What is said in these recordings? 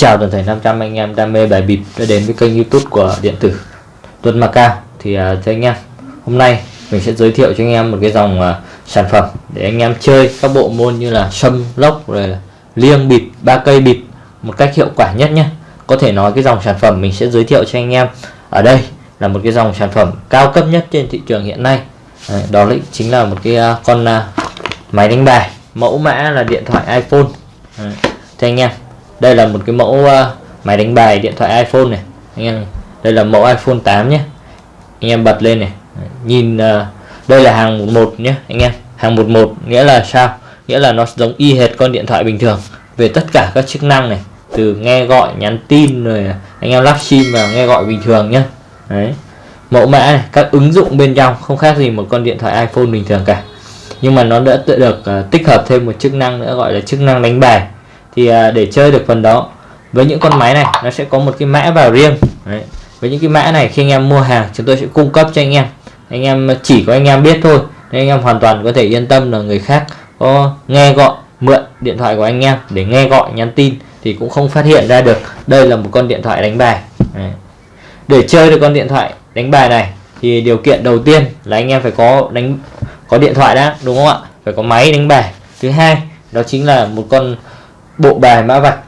Chào toàn thể 500 anh em đam mê bài bịp đã đến với kênh youtube của điện tử Tuấn Macao Thì à, uh, cho anh em hôm nay mình sẽ giới thiệu cho anh em một cái dòng uh, sản phẩm để anh em chơi các bộ môn như là sâm lốc rồi là liêng bịp ba cây bịp một cách hiệu quả nhất nhé. Có thể nói cái dòng sản phẩm mình sẽ giới thiệu cho anh em ở đây là một cái dòng sản phẩm cao cấp nhất trên thị trường hiện nay. Đấy, đó là chính là một cái uh, con uh, máy đánh bài mẫu mã là điện thoại iPhone. Đấy. Thì anh em đây là một cái mẫu uh, máy đánh bài điện thoại iPhone này. Anh em đây là mẫu iPhone 8 nhé. Anh em bật lên này. Nhìn uh, đây là hàng 11 nhé anh em. Hàng 11 nghĩa là sao? Nghĩa là nó giống y hệt con điện thoại bình thường về tất cả các chức năng này. Từ nghe gọi nhắn tin rồi anh em lắp sim và nghe gọi bình thường nhé. Đấy. Mẫu mã này các ứng dụng bên trong không khác gì một con điện thoại iPhone bình thường cả. Nhưng mà nó đã tự được uh, tích hợp thêm một chức năng nữa gọi là chức năng đánh bài thì à, để chơi được phần đó với những con máy này nó sẽ có một cái mã vào riêng. Đấy. với những cái mã này khi anh em mua hàng chúng tôi sẽ cung cấp cho anh em. Anh em chỉ có anh em biết thôi nên anh em hoàn toàn có thể yên tâm là người khác có nghe gọi mượn điện thoại của anh em. Để nghe gọi nhắn tin thì cũng không phát hiện ra được đây là một con điện thoại đánh bài. Đấy. để chơi được con điện thoại đánh bài này thì điều kiện đầu tiên là anh em phải có đánh có điện thoại đã đúng không ạ? Phải có máy đánh bài. Thứ hai đó chính là một con bộ bài mã vạch.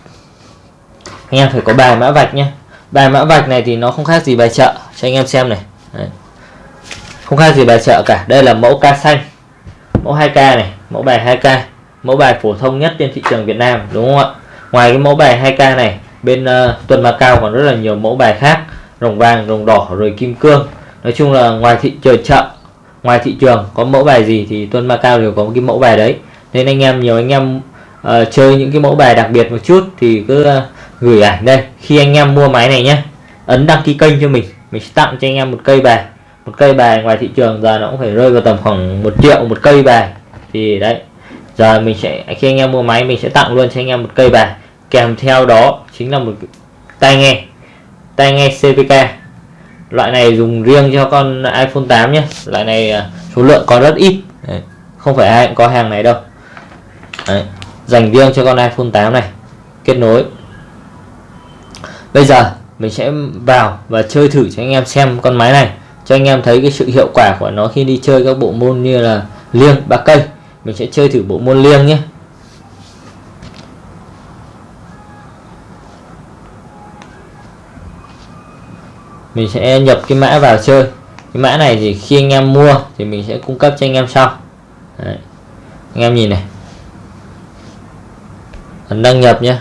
Anh em phải có bài mã vạch nhé bài mã vạch này thì nó không khác gì bài chợ. Cho anh em xem này. Đấy. không khác gì bài chợ cả. Đây là mẫu ca xanh. Mẫu 2k này. Mẫu bài 2k mẫu bài phổ thông nhất trên thị trường Việt Nam đúng không ạ? Ngoài cái mẫu bài 2k này bên uh, tuần cao còn rất là nhiều mẫu bài khác. Rồng vàng rồng đỏ rồi kim cương. Nói chung là ngoài thị trường chợ ngoài thị trường có mẫu bài gì thì tuần cao đều có một cái mẫu bài đấy. Nên anh em nhiều anh em uh, chơi những cái mẫu bài đặc biệt một chút thì cứ uh, gửi ảnh đây. Khi anh em mua máy này nhé ấn đăng ký kênh cho mình. Mình sẽ tặng cho anh em một cây bài. Một cây bài ngoài thị trường giờ nó cũng phải rơi vào tầm khoảng một triệu một cây bài. Thì đấy giờ mình sẽ khi anh em mua máy mình sẽ tặng luôn cho anh em một cây bài. Kèm theo đó chính là một tai nghe. Tai nghe CPK loại này dùng riêng cho con iPhone 8 nhé loại này ờ, số lượng có rất ít. Đấy. không phải ai cũng có hàng này đâu. Đấy dành riêng cho con iPhone 8 này. Kết nối. Bây giờ, mình sẽ vào và chơi thử cho anh em xem con máy này, cho anh em thấy cái sự hiệu quả của nó khi đi chơi các bộ môn như là liêng, ba cây. Mình sẽ chơi thử bộ môn liêng nhé. Mình sẽ nhập cái mã vào chơi. Cái mã này thì khi anh em mua thì mình sẽ cung cấp cho anh em sau. Đấy. anh em nhìn này ấn đăng nhập nhé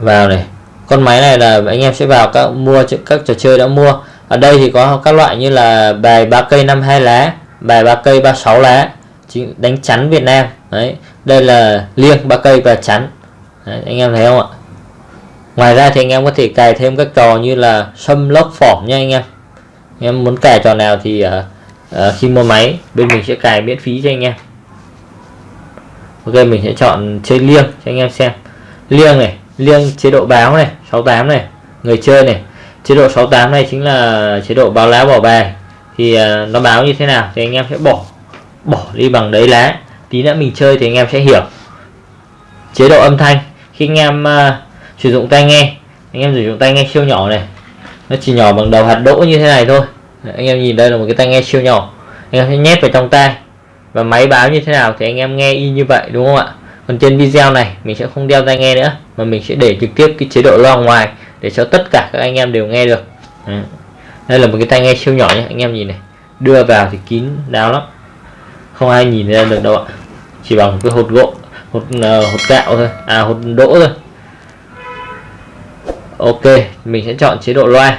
vào này. Con máy này là anh em sẽ vào các mua các trò chơi đã mua. Ở đây thì có các loại như là bài ba cây 52 lá bài ba cây 36 lá đánh chắn Việt Nam. Đấy đây là liêng ba cây và chắn. Đấy, anh em thấy không ạ? Ngoài ra thì anh em có thể cài thêm các trò như là sâm lốc phỏm nha anh em. Anh em muốn cài trò nào thì uh, uh, khi mua máy bên mình sẽ cài miễn phí cho anh em ok mình sẽ chọn chơi liêng cho anh em xem. Liêng này liêng chế độ báo này 68 này người chơi này. Chế độ 68 này chính là chế độ báo lá bỏ bài. Thì uh, nó báo như thế nào thì anh em sẽ bỏ bỏ đi bằng đấy lá. Tí nữa mình chơi thì anh em sẽ hiểu. Chế độ âm thanh khi anh em uh, sử dụng tai nghe anh em sử dụng tai nghe siêu nhỏ này nó chỉ nhỏ bằng đầu hạt đỗ như thế này thôi. Anh em nhìn đây là một cái tai nghe siêu nhỏ. Anh em sẽ nhét vào trong tai và máy báo như thế nào thì anh em nghe y như vậy đúng không ạ? Còn trên video này mình sẽ không đeo tai nghe nữa mà mình sẽ để trực tiếp cái chế độ loa ngoài để cho tất cả các anh em đều nghe được. Đây là một cái tai nghe siêu nhỏ nhé anh em nhìn này. Đưa vào thì kín đáo lắm. Không ai nhìn ra được đâu ạ. Chỉ bằng cái hột gỗ hột uh, hột gạo thôi à hột đỗ thôi. Ok mình sẽ chọn chế độ loa.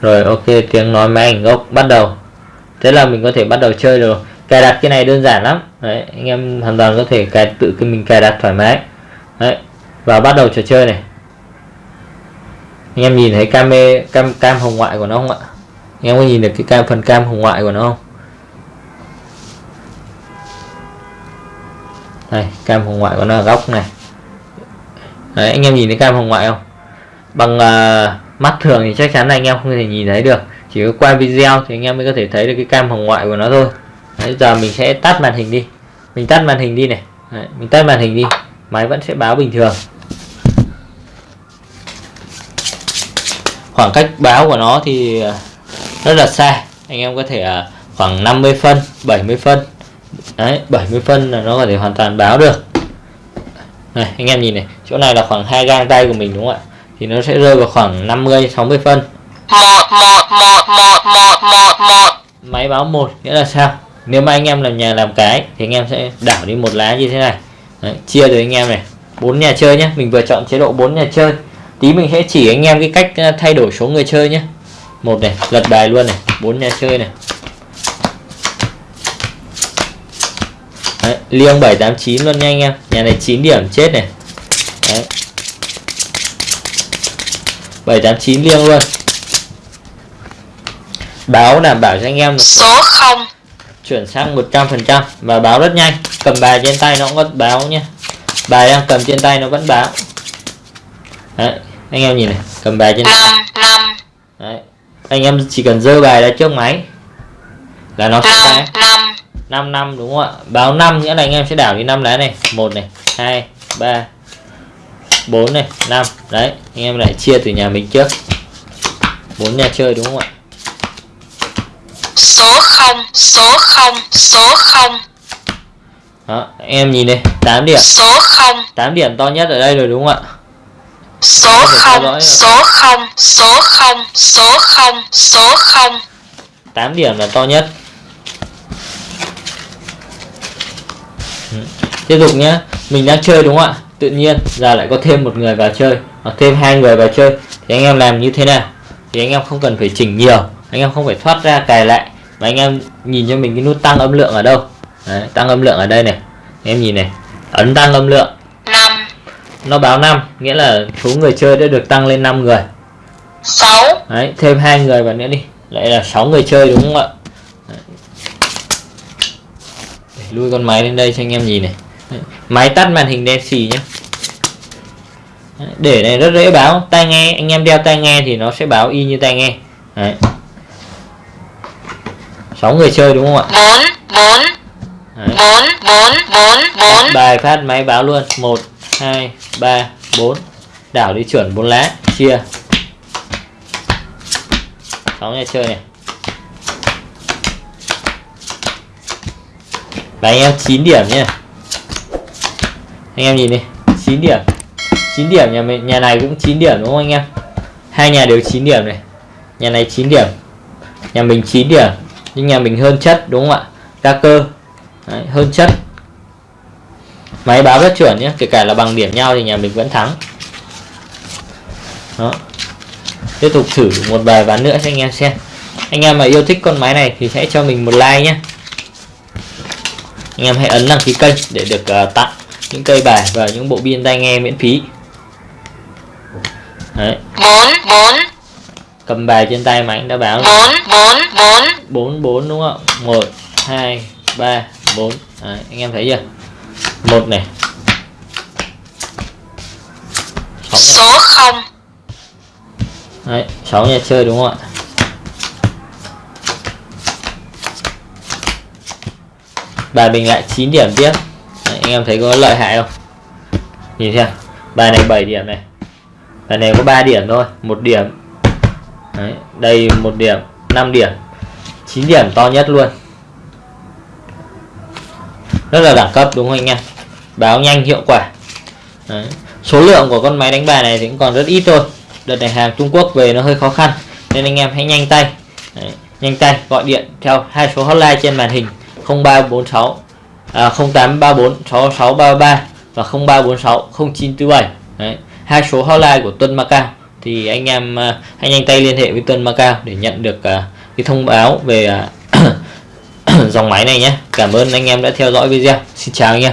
Rồi ok tiếng nói máy ảnh gốc bắt đầu. Thế là mình có thể bắt đầu chơi được cài đặt cái này đơn giản lắm. Đấy anh em hoàn toàn có thể cài tự cái mình cài đặt thoải mái. Đấy và bắt đầu trò chơi này. Anh em nhìn thấy cam cam cam hồng ngoại của nó không ạ? Anh em có nhìn được cái cam phần cam hồng ngoại của nó không? Đây cam hồng ngoại của nó ở góc này. Đấy, anh em nhìn thấy cam hồng ngoại không? Bằng uh, mắt thường thì chắc chắn là anh em không thể nhìn thấy được. Chỉ có qua video thì anh em mới có thể thấy được cái cam hồng ngoại của nó thôi. Đấy, giờ mình sẽ tắt màn hình đi. Mình tắt màn hình đi này. Đấy, mình tắt màn hình đi. Máy vẫn sẽ báo bình thường. Khoảng cách báo của nó thì à, rất là xa. Anh em có thể à, khoảng 50 phân 70 phân. Đấy 70 phân là nó có thể hoàn toàn báo được. Này anh em nhìn này. Chỗ này là khoảng hai gang tay của mình đúng không ạ? Thì nó sẽ rơi vào khoảng 50 60 phân. Máy báo một nghĩa là sao nếu mà anh em làm nhà làm cái thì anh em sẽ đảo đi một lá như thế này. Đấy, chia rồi anh em này. Bốn nhà chơi nhé mình vừa chọn chế độ 4 nhà chơi. Tí mình sẽ chỉ anh em cái cách ờ, thay đổi số người chơi nhé một này lật bài luôn này bốn nhà chơi này. Đấy, liêng 789 luôn nha anh em. Nhà này 9 điểm chết này. Đấy. 789 liêng luôn. Báo đảm bảo cho anh em số 0 chuyển sang 100% và báo rất nhanh. Cầm bài trên tay nó cũng có báo nhé. Bài đang cầm trên tay nó vẫn báo. Đấy, anh em nhìn này. Cầm bài trên tay 5 5 Đấy. anh em chỉ cần dơ bài ra trước máy là nó sẽ 5 báo. 5 5 năm đúng không ạ? Báo 5 nghĩa là anh em sẽ đảo đi 5 lá này. Một này hai ba bốn này năm. Đấy anh em lại chia từ nhà mình trước. Bốn nhà chơi đúng không ạ số 0 số 0 số 0 đó em nhìn đây 8 điểm. Số 0 8 điểm to nhất ở đây rồi đúng không ạ? Số 0 số 0 số 0 số 0 số 0 8 điểm là to nhất. Ừ. tiếp tục nhé mình đang chơi đúng không ạ? Tự nhiên giờ lại có thêm một người vào chơi hoặc thêm hai người vào chơi. Thì anh em làm như thế nào? Thì anh em không cần phải chỉnh nhiều anh em không phải thoát ra cài lại mà anh em nhìn cho mình cái nút tăng âm lượng ở đâu? Đấy, tăng âm lượng ở đây này. Em nhìn này ấn tăng âm lượng. 5 nó báo 5 nghĩa là số người chơi đã được tăng lên 5 người. 6 Đấy, thêm hai người vào nữa đi. Lại là 6 người chơi đúng không ạ? Đấy. Để lui con máy lên đây cho anh em nhìn này. Đấy. máy tắt màn hình đen xì nhé Đấy, để này rất dễ báo. Tai nghe anh em đeo tai nghe thì nó sẽ báo y như tai nghe. Đấy. 6 người chơi đúng không ạ? 4 4 Đấy. 4 4 4 4 bài phát máy báo luôn. 1 2 3 4 đảo đi chuẩn 4 lá. Chia. 6 nhà chơi này. Và anh em 9 điểm nhé anh em nhìn đi. 9 điểm. 9 điểm nhà mình nhà này cũng 9 điểm đúng không anh em? Hai nhà đều 9 điểm này. Nhà này 9 điểm. Nhà mình 9 điểm nhưng nhà mình hơn chất đúng không ạ? Đa cơ. Đấy, hơn chất. Máy báo rất chuẩn nhé kể cả là bằng điểm nhau thì nhà mình vẫn thắng. Đó. Tiếp tục thử một vài ván nữa cho anh em xem. Anh em mà yêu thích con máy này thì hãy cho mình một like nhé. Anh em hãy ấn đăng ký kênh để được uh, tặng những cây bài và những bộ pin tai nghe miễn phí. Đấy, 4 4 cầm bài trên tay máy đã báo 4 4 4 4 4 đúng không? Ạ 1 2 3 4 Đấy, anh em thấy chưa? Một này. Số 0 Đấy, 6 nhà chơi đúng không ạ? Bài mình lại 9 điểm tiếp. Đấy, anh em thấy có lợi hại không? Nhìn xem. Bài này 7 điểm này. Bài này có 3 điểm thôi. Một điểm Đấy, đây một điểm 5 điểm 9 điểm to nhất luôn rất là đẳng cấp đúng không anh em báo nhanh hiệu quả Đấy. số lượng của con máy đánh bài này thì cũng còn rất ít thôi đợt này hàng Trung Quốc về nó hơi khó khăn nên anh em hãy nhanh tay Đấy. nhanh tay gọi điện theo hai số hotline trên màn hình 0346 à, 0834 6633 và 0346 0947 Đấy. hai số hotline của Tuân Macao thì anh em anh hãy nhanh tay liên hệ với Tuân Macau để nhận được à, cái thông báo về à, dòng máy này nhé. Cảm ơn anh em đã theo dõi video. Xin chào anh em.